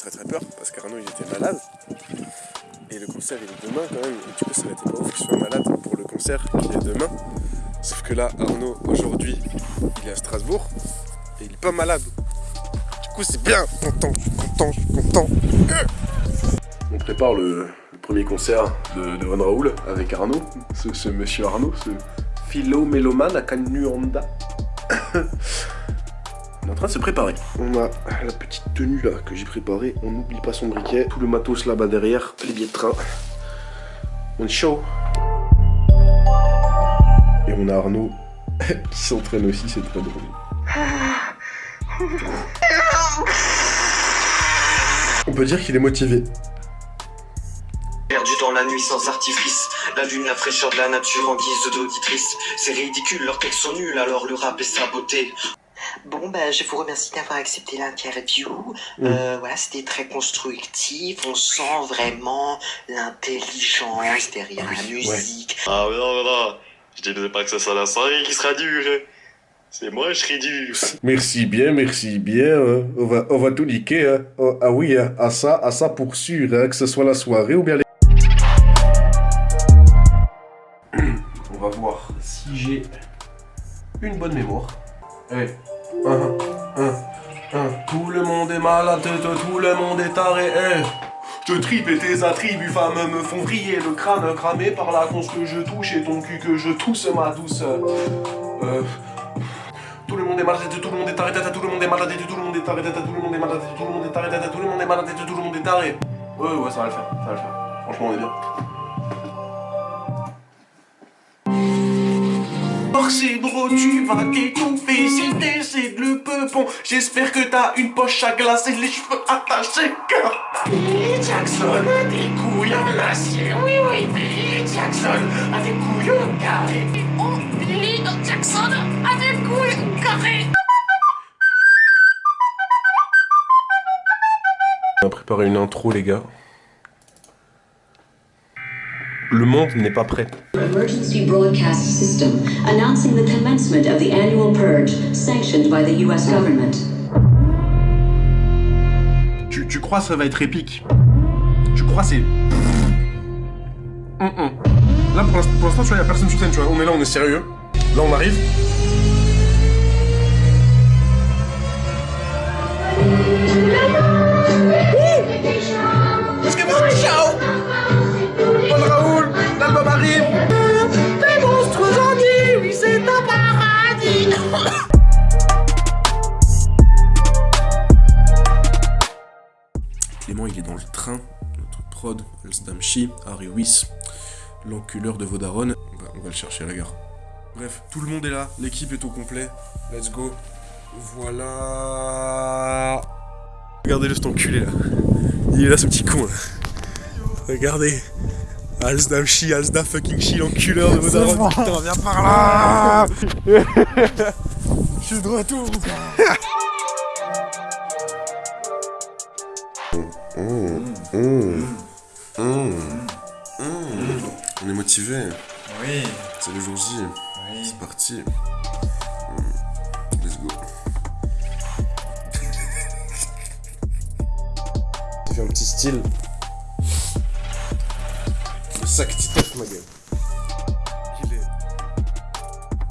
très très peur parce qu'Arnaud il était malade. Et le concert il est demain quand même. Et du coup ça été pas ouf qu'il soit malade pour le concert qui est demain. Sauf que là Arnaud aujourd'hui il est à Strasbourg et il est pas malade. Du coup c'est bien, content, content, content. On prépare le, premier concert de, de Von Raoul avec Arnaud, ce, monsieur Arnaud, ce philo mélomane à Canuanda. On est en train de se préparer. On a la petite tenue là que j'ai préparée. On n'oublie pas son briquet. Tout le matos là-bas derrière. Les billets de train. On est chaud. Et on a Arnaud qui s'entraîne aussi, c'est très drôle. On peut dire qu'il est motivé. Perdu dans la nuit sans artifice, la lune, la fraîcheur de la nature en guise d'auditrice. C'est ridicule, leurs textes sont nuls, alors le rap est saboté. Bon, ben, je vous remercie d'avoir accepté l'interview. Euh, voilà, c'était très constructif. On sent vraiment l'intelligence derrière la musique. Ah, mais non, mais non. Je disais pas que ça soit la soirée qui sera dure. C'est moi, je serai dur. Merci bien, merci bien. Hein. On, va, on va tout niquer. Hein. Oh, ah oui, hein. à ça, à ça pour sûr, que ce soit la soirée ou bien les... On va voir si j'ai une bonne mémoire. Hey. Tout le monde est malade, tout le monde est taré. Je tripe et tes attributs femmes me font vriller le crâne cramé par la conce que je touche et ton cul que je tousse ma douce. Euh, tout le monde est malade, tout le monde est taré, tout le monde est malade, tout le monde est taré, tout le monde est malade, tout le monde est taré, tout le monde est malade, tout le monde est taré. Ouais, ouais, ça va le faire, ça va le faire. Franchement, on est bien. C'est bro, tu vas t'étouffer. Si c'est le peupon, j'espère que t'as une poche à glacer Les cheveux attachés, cœur Billy Jackson a des couilles en acier. Oui, oui, Billy Jackson a des couilles en carré. Oh, Billy Jackson a des couilles en carré. On a préparé une intro, les gars. Le monde n'est pas prêt. Emergency broadcast system announcing the commencement of the annual purge sanctioned by the US government. Tu, tu crois ça va être épique? Tu crois c'est... Mm -mm. Là pour l'instant tu vois y'a personne sur scène tu vois, on est là on est sérieux. Là on arrive. Prod, Alsdamchi, Harry Wyss, l'enculeur de Vodaron. On va, le chercher à la gare. Bref, tout le monde est là, l'équipe est au complet. Let's go. Voilà. Regardez le cet enculé là. Il est là ce petit con là. Regardez. Alsdam Chi, Alsda fucking Chi, l'enculeur de Vodaron. Putain, viens par là Je suis de retour On est motivé. Oui. C'est le jour J. Oui. C'est parti. Let's go. Fait un petit style. Le sac Titeuf, ma gueule. Il est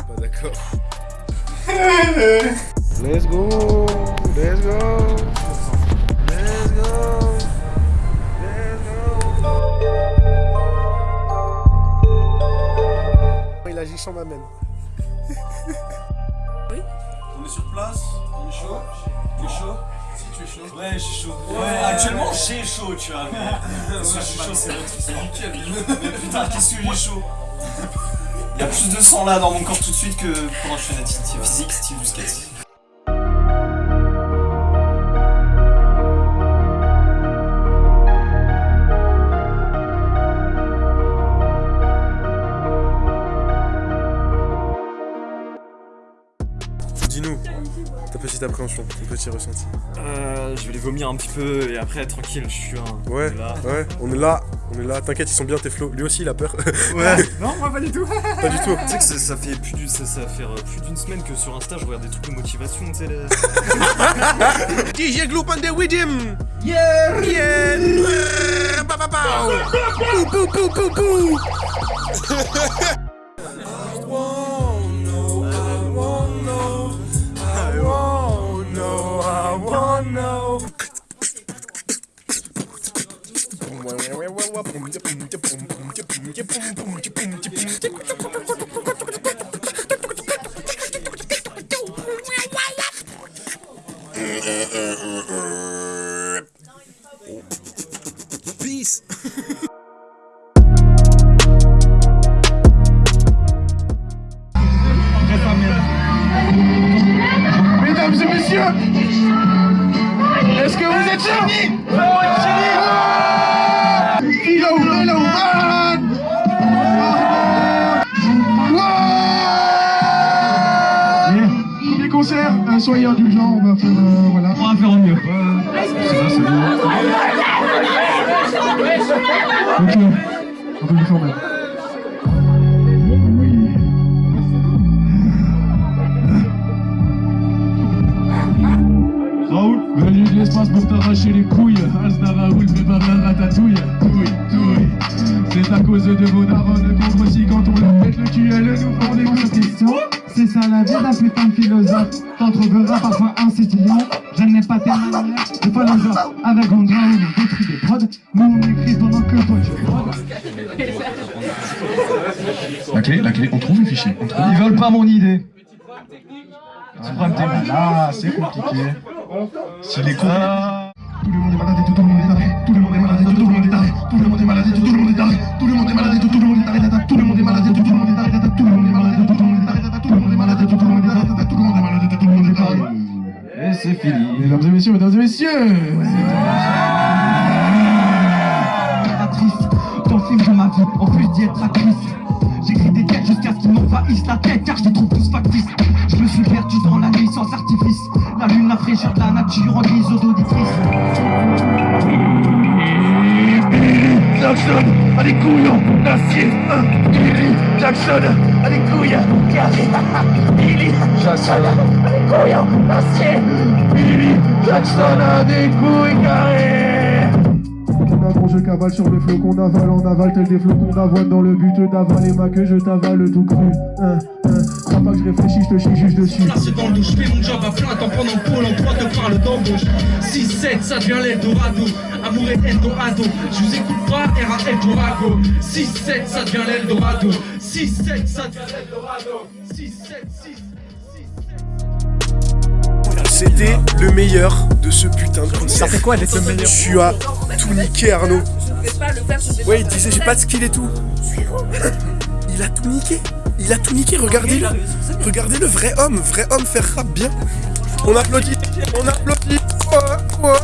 pas d'accord. Let's go. Let's go. Let's go. Sans m'amène. Oui On est sur place, on est chaud. Tu es chaud Si tu es chaud. Ouais, j'ai chaud. Ouais, actuellement j'ai chaud, tu vois. Mais... Que je suis chaud, c'est nickel. Mais putain, qu'est-ce que j'ai chaud Il y a plus de sang là dans mon corps tout de suite que pendant que je fais l'activité physique, Steve Busquets. Petite appréhension, ton petit ressenti. Euh, je vais les vomir un petit peu et après tranquille, je suis un. Ouais, là. ouais, on est là, on est là. T'inquiète, ils sont bien tes flots. Lui aussi, il a peur. Ouais. non, moi pas du tout. Pas du tout. Tu sais que ça, ça fait plus d'une ça, ça va faire euh, plus d'une semaine que sur Insta je regarde des trucs de motivation, tu sais. les- DJ Gloop and the Widim Yeah Yeah Ba ba ba Pou pou จะปุ่มจะปุ่มจะปุ่มจะปุ่มจะปุ่มจะปุ่ม soyez indulgents, on va faire, euh, voilà. On va faire en mieux. c'est ça, c'est bien. Ok, un peu plus fort même. Oui. Raoul, venu de l'espace pour t'arracher les couilles. Raoul, prépare la ratatouille. Touille, touille. C'est à cause de vos darons contre aussi quand on leur pète le cul, elles nous font des questions. C'est ça la vie d'un putain de philosophe T'en trouveras parfois insistillant Je n'ai pas tes manières de philosophe Avec Gondra on détruit des prods Nous on écrit pendant que toi tu prods La clé, la clé, on trouve les fichiers. On trouve. Ils veulent pas mon idée C'est problème technique Là, c'est compliqué. Si les cons. Ah. Tout le monde est malade et tout le monde est taré. Tout le monde est malade tout le monde est taré. Tout le monde est malade tout le monde est taré. Tout le monde est malade tout le monde est taré. Tout le monde est malade tout le monde est taré. Tout le monde est malade tout le monde est taré. Tout le monde est malade tout le monde est taré. Tout le monde est malade tout le monde est. Et c'est fini Mesdames et messieurs, mesdames et messieurs. Actrice, ton film de ma vie En plus d'y être actrice J'écris des textes jusqu'à ce qu'ils m'envahissent la tête Car je les trouve tous factices Je me suis perdu dans la nuit sans artifice La lune, la fraîcheur de la nature en guise d'auditrice Jackson a des couillons d'acier. Billy Jackson a des couilles. Billy Jackson a des couillons d'acier. Billy Jackson a des couilles carrées. Quand je cavale sur le flot qu'on avale en aval tel des flocons d'avoine. Dans le but d'avaler ma queue je t'avale tout cru. Hein, hein. Crois pas que je réfléchis, je te chie juste dessus. Placé dans le douche, fais mon job à plein temps. Pendant que Pôle emploi te parle d'embauche. 6-7, ça devient l'Eldorado Amour et Eldorado Je vous écoute pas, RAL Durago 6-7, ça devient l'Eldorado 6-7, ça devient l'Eldorado 6-7, 6 C'était le meilleur de ce putain de concert. Ça fait quoi d'être le meilleur Tu as tout niqué Arnaud. Ouais, il disait j'ai pas de skill et tout. Il a tout niqué. Il a tout niqué, regardez-le. Regardez le vrai homme, vrai homme faire rap bien. On applaudit, on applaudit. Oh, oh.